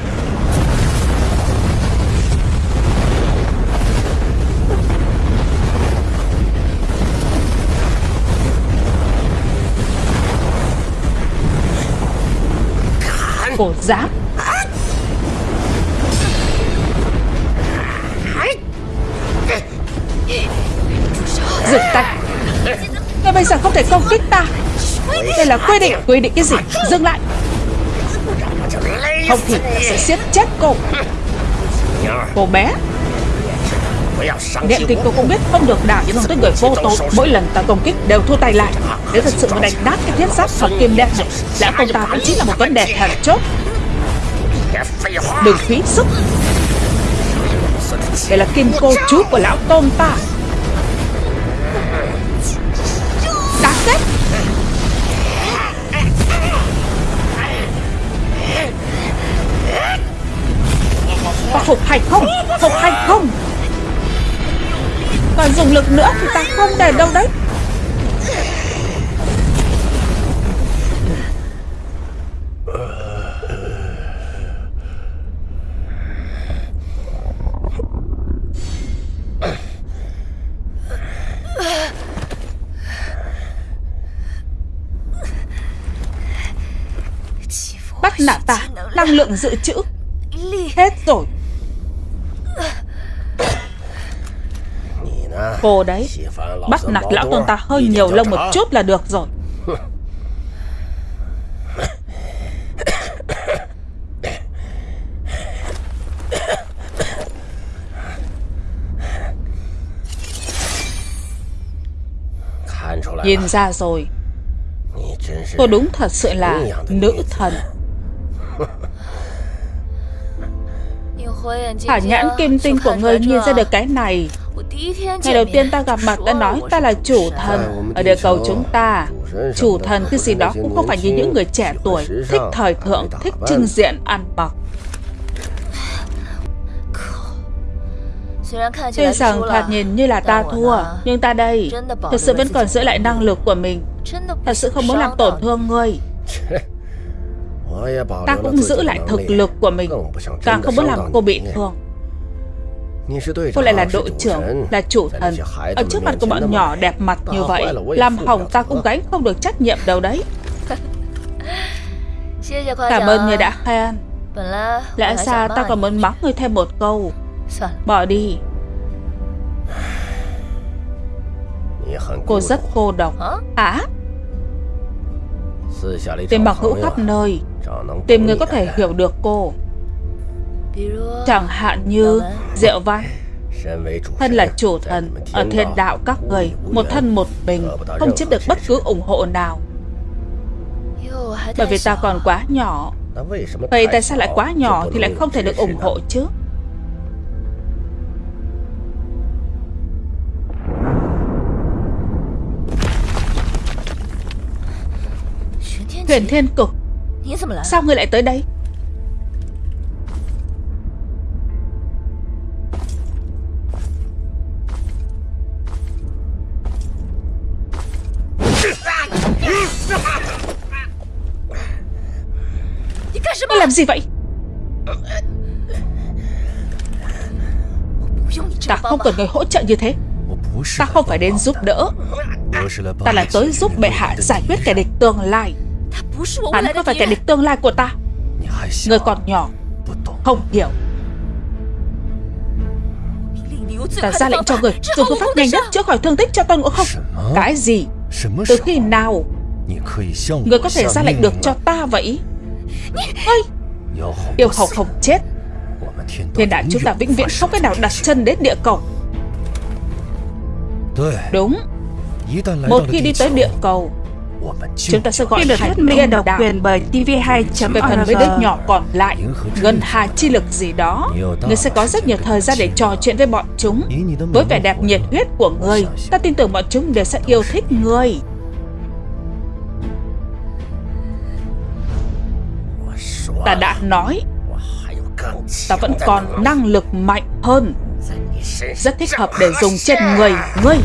Cổ giáp Dừng tay. Ngươi bây giờ không thể công kích ta. Đây là quy định Quy định cái gì? Dừng lại. Không thì ta sẽ siết chết cô. Cô bé. Niệm tình cô cũng biết không được đảo những tới người vô tội. Mỗi lần ta công kích đều thua tay lại. Nếu thật sự muốn đánh nát cái thiết giáp hoặc kim đen này Lẽ không ta cũng chính là một vấn đề thần chốt. Đừng phí sức. Đây là kim cô chú của lão tôn ta. Đáng ghét Có phục hành không? Phục hành không còn dùng lực nữa thì ta không đền đâu đấy. Bắt nạt ta, Năng lượng dự trữ Hết rồi Cô đấy. Bắt nạt lão tôn ta hơi nhiều lông một chút là được rồi. Nhìn ra rồi. Cô đúng thật sự là nữ thần. Hả nhãn kim tinh của ngươi nhìn ra được cái này. Ngày đầu tiên ta gặp mặt đã nói ta là chủ thần. Ở địa cầu chúng ta Chủ thần cái gì đó cũng không phải như những người trẻ tuổi Thích thời thượng, thích trưng diện, ăn mặc. Tuy rằng thoạt nhìn như là ta thua Nhưng ta đây Thật sự vẫn còn giữ lại năng lực của mình. Thật sự không muốn làm tổn thương ngươi. Ta cũng giữ lại thực lực của mình. Càng không muốn làm cô bị thương Cô lại là đội trưởng, là chủ thần. Ở trước mặt của bọn nhỏ đẹp mặt như vậy Làm hỏng ta cũng gánh không được trách nhiệm đâu đấy. Cảm ơn người đã khen. Lẽ ra ta còn muốn mắng người thêm một câu. Bỏ đi. Cô rất cô độc. Hả? Tìm bằng hữu khắp nơi. Tìm người có thể hiểu được cô Chẳng hạn như Diệu Văn. Thân là chủ thần Ở thiên đạo các người Một thân một mình Không chiếm được bất cứ ủng hộ nào. Bởi vì ta còn quá nhỏ. Vậy tại sao lại quá nhỏ Thì lại không thể được ủng hộ chứ? Huyền Thiên Cục Sao ngươi lại tới đây Ngươi làm gì vậy? Ta không cần người hỗ trợ như thế. Ta không phải đến giúp đỡ. Ta là tới giúp bệ hạ giải quyết kẻ địch tương lai. Hắn không phải kẻ địch tương lai của ta. Người còn nhỏ, Không hiểu. Ta ra lệnh cho người Dùng phương pháp nhanh nhất chữa khỏi thương tích cho Tôn Ngộ Không. Cái gì? Từ khi nào? Người có thể ra lệnh được cho ta vậy? Ơi Yêu hầu không chết. Thiên đại chúng ta vĩnh viễn không cách nào đặt chân đến địa cầu. Đúng. Một khi đi tới địa cầu Chúng ta sẽ gọi được thuyết minh độc quyền bởi TV2 về phần với đứa nhỏ còn lại Ngân hà chi lực gì đó Người sẽ có rất nhiều thời gian để trò chuyện với bọn chúng. Với vẻ đẹp nhiệt huyết của người Ta tin tưởng bọn chúng đều sẽ yêu thích người Ta đã nói. Ta vẫn còn năng lực mạnh hơn. Rất thích hợp để dùng trên người. Ngươi.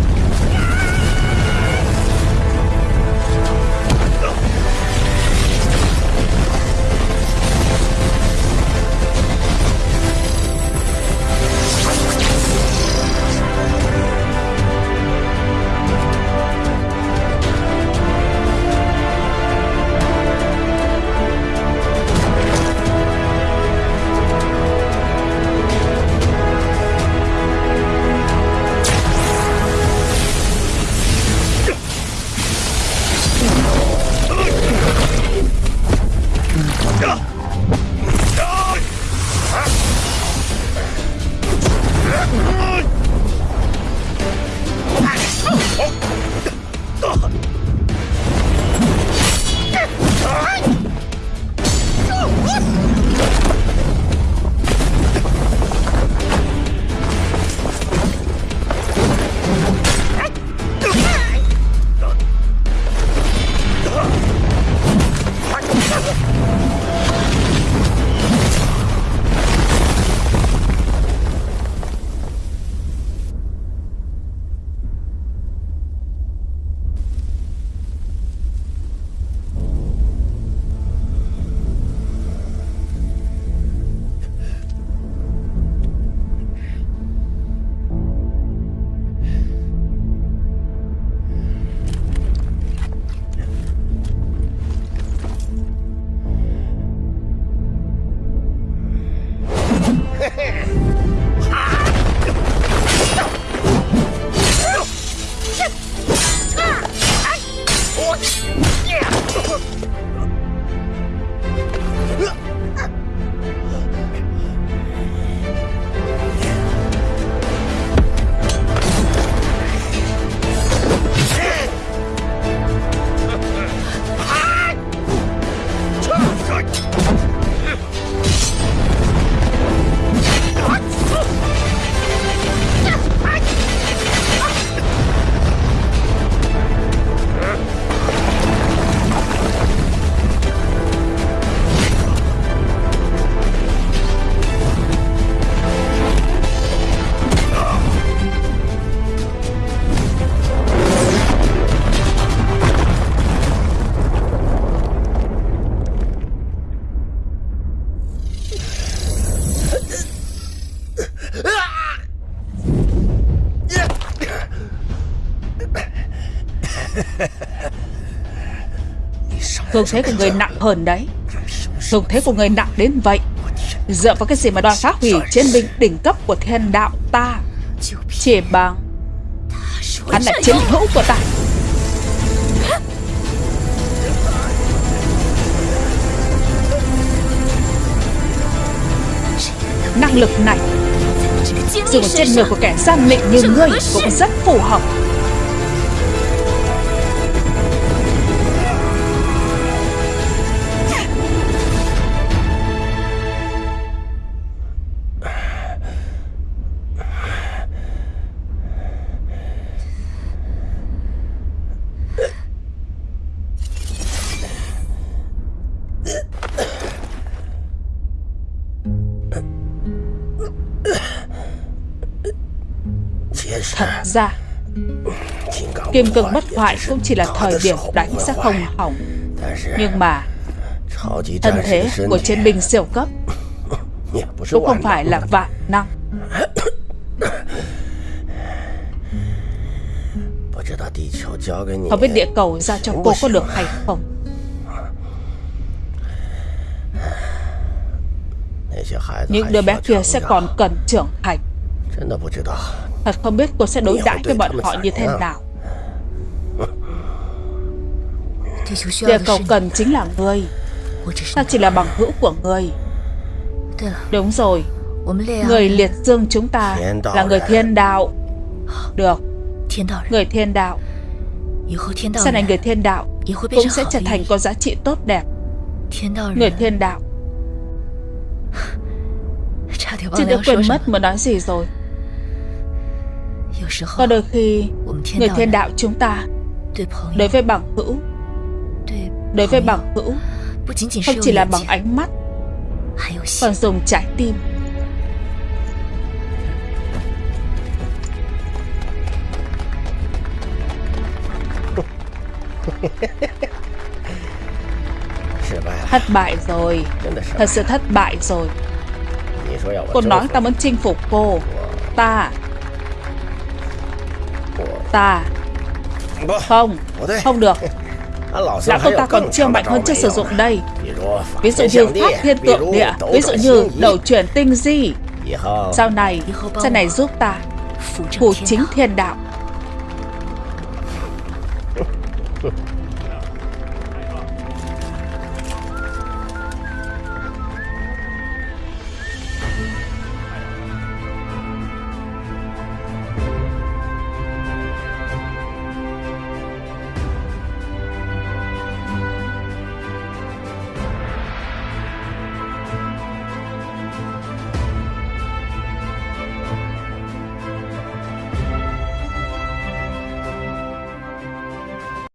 Thương thế của người nặng hơn đấy. Thương thế của người nặng đến vậy. Dựa vào cái gì mà đoàn phá hủy chiến binh đỉnh cấp của thiên đạo ta? Chỉ bằng Hắn là chiến hữu của ta. Năng lực này Dùng trên người của kẻ gian lịnh như ngươi, Cũng rất phù hợp. Kim cương bất hoại cũng chỉ là thời điểm đánh sẽ không hỏng Nhưng mà Thân thế của chiến binh siêu cấp Cũng không phải là vạn năng. Không biết địa cầu ra cho cô có được hay không? Những đứa bé kia sẽ còn cần trưởng thành. Thật không biết cô sẽ đối đãi với bọn họ như thế nào. Địa cầu cần chính là ngươi. Ta chỉ là bằng hữu của ngươi. Đúng rồi. Người liệt dương chúng ta là người thiên đạo. Được. Người thiên đạo. Sau này người thiên đạo Cũng sẽ trở thành có giá trị tốt đẹp. Người thiên đạo. Chị đã quên mất mà nói gì rồi. Có đôi khi Người thiên đạo chúng ta Đối với bằng hữu Đối với bằng hữu Không chỉ là bằng ánh mắt Còn dùng trái tim. Thất bại rồi. Thật sự thất bại rồi. Cô nói ta muốn chinh phục cô. Ta. Ta. Không. Không được Lão công ta còn chưa mạnh hơn chưa sử dụng đây. Ví dụ như phát thiên tượng địa Ví dụ như đầu chuyển tinh di. Sau này Sau này giúp ta Phủ chính thiên đạo